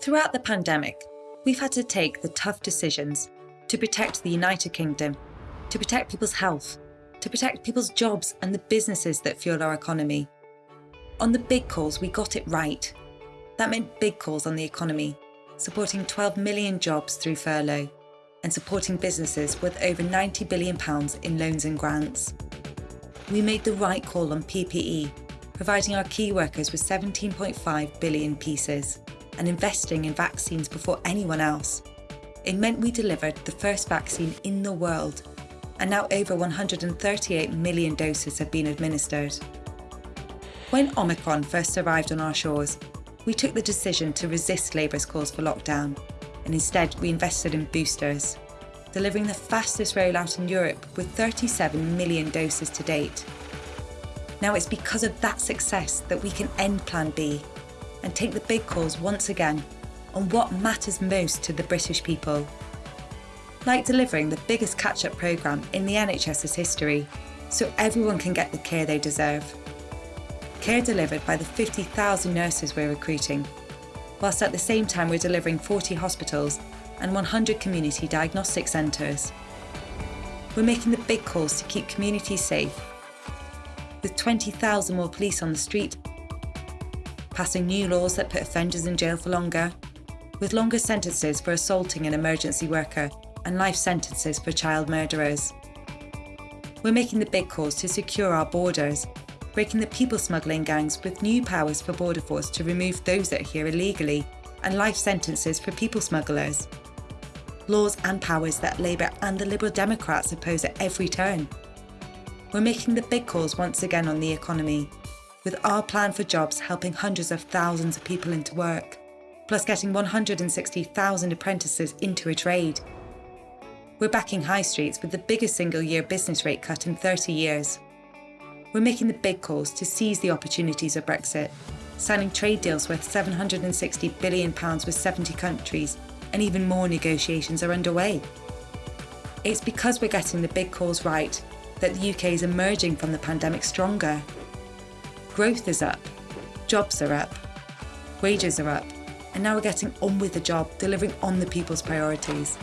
Throughout the pandemic, we've had to take the tough decisions to protect the United Kingdom, to protect people's health, to protect people's jobs and the businesses that fuel our economy. On the big calls, we got it right. That meant big calls on the economy, supporting 12 million jobs through furlough and supporting businesses with over £90 billion in loans and grants. We made the right call on PPE, providing our key workers with 17.5 billion pieces and investing in vaccines before anyone else. It meant we delivered the first vaccine in the world, and now over 138 million doses have been administered. When Omicron first arrived on our shores, we took the decision to resist Labour's calls for lockdown, and instead we invested in boosters, delivering the fastest rollout in Europe with 37 million doses to date. Now it's because of that success that we can end Plan B and take the big calls once again on what matters most to the British people. Like delivering the biggest catch-up programme in the NHS's history, so everyone can get the care they deserve. Care delivered by the 50,000 nurses we're recruiting, whilst at the same time we're delivering 40 hospitals and 100 community diagnostic centres. We're making the big calls to keep communities safe, with 20,000 more police on the street, passing new laws that put offenders in jail for longer, with longer sentences for assaulting an emergency worker and life sentences for child murderers. We're making the big calls to secure our borders, breaking the people smuggling gangs with new powers for Border Force to remove those that are here illegally and life sentences for people smugglers. Laws and powers that Labour and the Liberal Democrats oppose at every turn. We're making the big calls once again on the economy, with our plan for jobs helping hundreds of thousands of people into work, plus getting 160,000 apprentices into a trade. We're backing high streets with the biggest single year business rate cut in 30 years. We're making the big calls to seize the opportunities of Brexit, signing trade deals worth £760 billion with 70 countries, and even more negotiations are underway. It's because we're getting the big calls right that the UK is emerging from the pandemic stronger. Growth is up, jobs are up, wages are up, and now we're getting on with the job, delivering on the people's priorities.